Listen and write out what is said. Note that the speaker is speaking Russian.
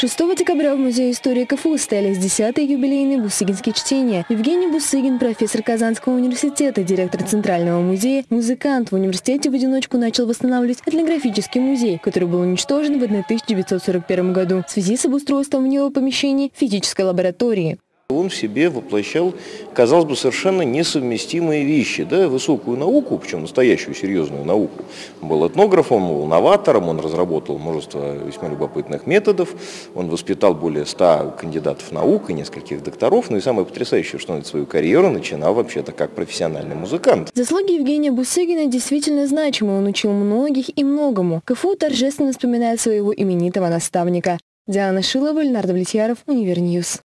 6 декабря в Музее истории КФУ состоялись 10-е юбилейные бусыгинские чтения. Евгений Бусыгин, профессор Казанского университета, директор Центрального музея, музыкант. В университете в одиночку начал восстанавливать этнографический музей, который был уничтожен в 1941 году в связи с обустройством в него помещений физической лаборатории. Он в себе воплощал, казалось бы, совершенно несовместимые вещи. Да? Высокую науку, причем настоящую серьезную науку. Он был этнографом, был новатором, он разработал множество весьма любопытных методов, он воспитал более ста кандидатов наук и нескольких докторов. Ну и самое потрясающее, что он свою карьеру начинал вообще-то как профессиональный музыкант. Заслуги Евгения Бусыгина действительно значимы. Он учил многих и многому. КФУ торжественно вспоминает своего именитого наставника. Диана Шилова, Леонард Влетьяров, Univer News.